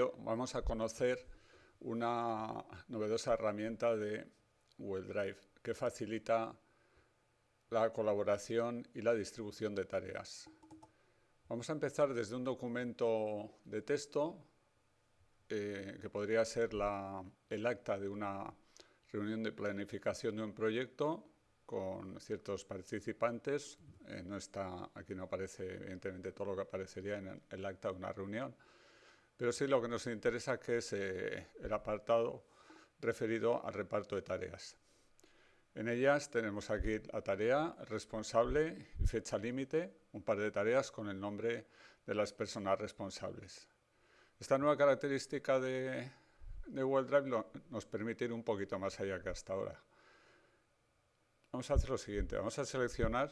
vamos a conocer una novedosa herramienta de Google Drive que facilita la colaboración y la distribución de tareas. Vamos a empezar desde un documento de texto eh, que podría ser el acta de una reunión de planificación de un proyecto con ciertos participantes. Eh, no está, aquí no aparece evidentemente todo lo que aparecería en el acta de una reunión, pero sí lo que nos interesa es eh, el apartado referido al reparto de tareas. En ellas tenemos aquí la tarea, responsable y fecha límite, un par de tareas con el nombre de las personas responsables. Esta nueva característica de, Google Drive nos permite ir un poquito más allá que hasta ahora. Vamos a hacer lo siguiente, vamos a seleccionar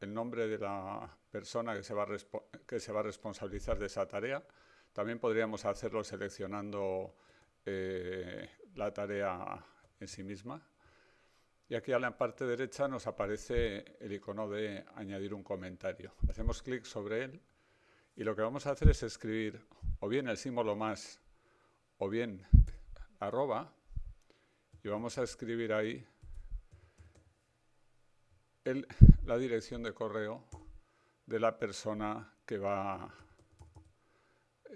el nombre de la persona que se va que se va a responsabilizar de esa tarea, también podríamos hacerlo seleccionando eh, la tarea en sí misma. Y aquí a la parte derecha nos aparece el icono de añadir un comentario. Hacemos clic sobre él y lo que vamos a hacer es escribir o bien el símbolo más o bien arroba y vamos a escribir ahí la dirección de correo de la persona que va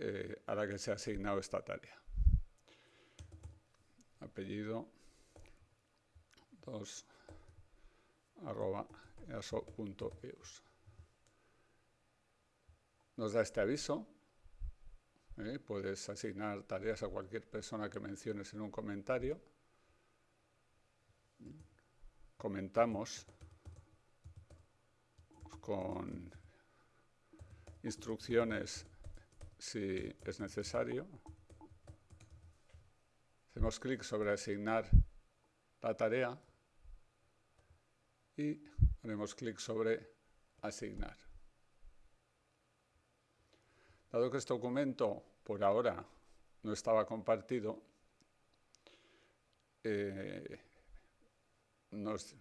eh, a la que se ha asignado esta tarea. Apellido 2 arroba easo.eus. Nos da este aviso. ¿eh? Puedes asignar tareas a cualquier persona que menciones en un comentario. Comentamos con instrucciones si es necesario. Hacemos clic sobre asignar la tarea y haremos clic sobre asignar. Dado que este documento por ahora no estaba compartido, eh, nos,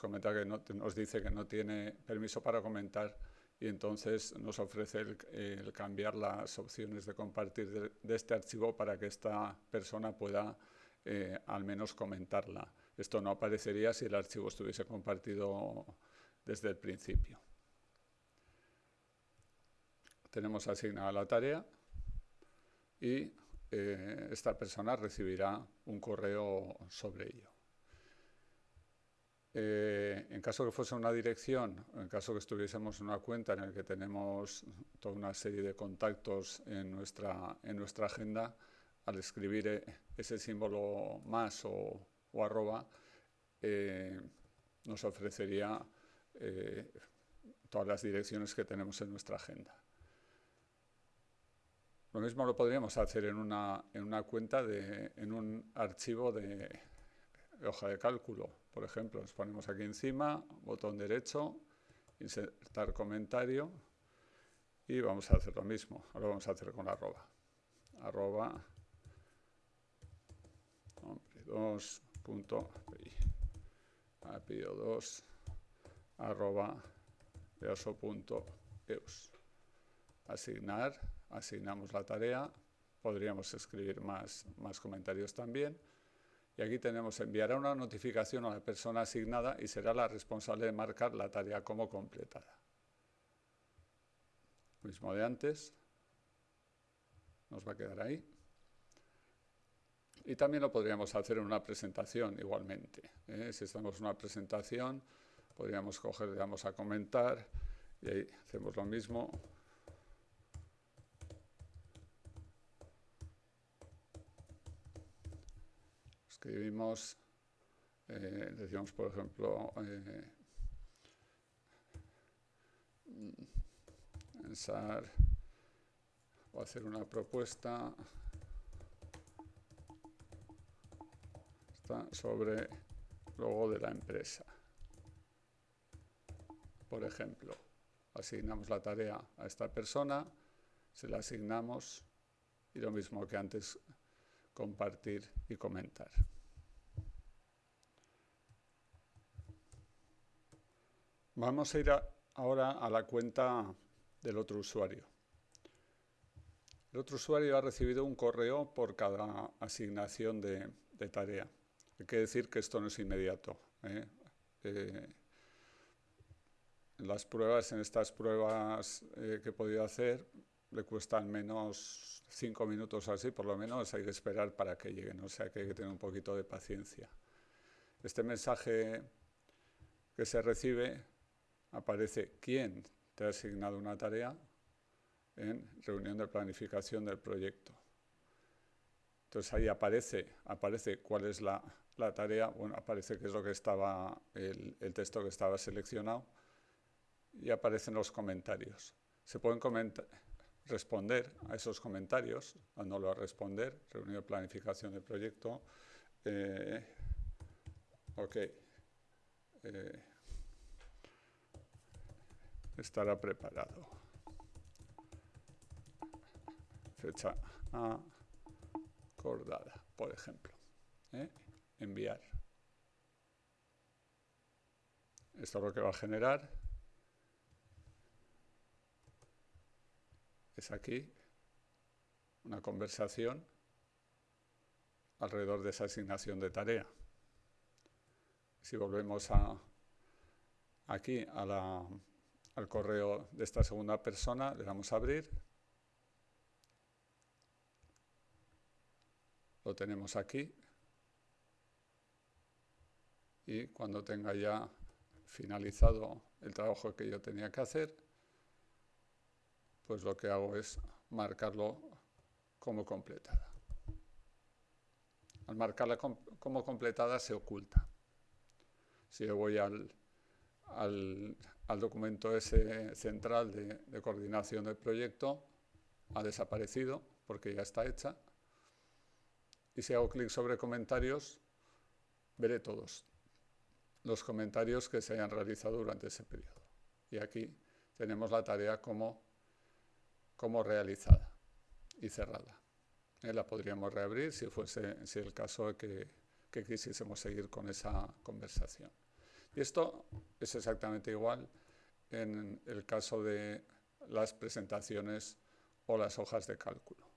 comenta que nos dice que no tiene permiso para comentar y entonces nos ofrece el, cambiar las opciones de compartir de, este archivo para que esta persona pueda eh, al menos comentarla. Esto no aparecería si el archivo estuviese compartido desde el principio. Tenemos asignada la tarea y eh, esta persona recibirá un correo sobre ello. Eh, en caso que fuese una dirección, en caso que estuviésemos en una cuenta en la que tenemos toda una serie de contactos en nuestra, en nuestra agenda, al escribir eh, ese símbolo más o, arroba, eh, nos ofrecería todas las direcciones que tenemos en nuestra agenda. Lo mismo lo podríamos hacer en una, en una cuenta, de, en un archivo de hoja de cálculo por ejemplo, nos ponemos aquí encima, botón derecho, insertar comentario y vamos a hacer lo mismo. Ahora vamos a hacer con arroba. Arroba nombre 2 punto 2 arroba. Asignar, asignamos la tarea, podríamos escribir más, más comentarios también. Y aquí tenemos enviará una notificación a la persona asignada y será la responsable de marcar la tarea como completada. Mismo de antes. Nos va a quedar ahí. Y también lo podríamos hacer en una presentación igualmente. ¿eh? Si estamos en una presentación, podríamos coger, le damos a comentar y ahí hacemos lo mismo. Escribimos, eh, decíamos por ejemplo, eh, pensar o hacer una propuesta sobre logo de la empresa. Por ejemplo, asignamos la tarea a esta persona, se la asignamos y lo mismo que antes compartir y comentar. Vamos a ir ahora a la cuenta del otro usuario. El otro usuario ha recibido un correo por cada asignación de, tarea. Hay que decir que esto no es inmediato. ¿eh? Eh, las pruebas, en estas pruebas eh, que he podido hacer, le cuestan menos cinco minutos así, por lo menos hay que esperar para que lleguen, o sea que hay que tener un poquito de paciencia. Este mensaje que se recibe aparece quién te ha asignado una tarea en reunión de planificación del proyecto. Entonces ahí aparece, aparece cuál es la, tarea, bueno, aparece qué es lo que estaba, el, el texto que estaba seleccionado y aparecen los comentarios. Se pueden responder a esos comentarios, dándolo a responder, reunión de planificación del proyecto. Eh, ok. Eh, estará preparado. Fecha acordada, por ejemplo. ¿eh? Enviar. Esto es lo que va a generar es aquí una conversación alrededor de esa asignación de tarea. Si volvemos aquí al correo de esta segunda persona, le damos a abrir. Lo tenemos aquí. Y cuando tenga ya finalizado el trabajo que yo tenía que hacer, pues lo que hago es marcarlo como completada. Al marcarla como completada se oculta. Si yo voy al, documento ese central de, de coordinación del proyecto, ha desaparecido porque ya está hecha. Y si hago clic sobre comentarios, veré todos los comentarios que se hayan realizado durante ese periodo. Y aquí tenemos la tarea como como realizada y cerrada. Eh, la podríamos reabrir si fuese si el caso que, que quisiésemos seguir con esa conversación. Y esto es exactamente igual en el caso de las presentaciones o las hojas de cálculo.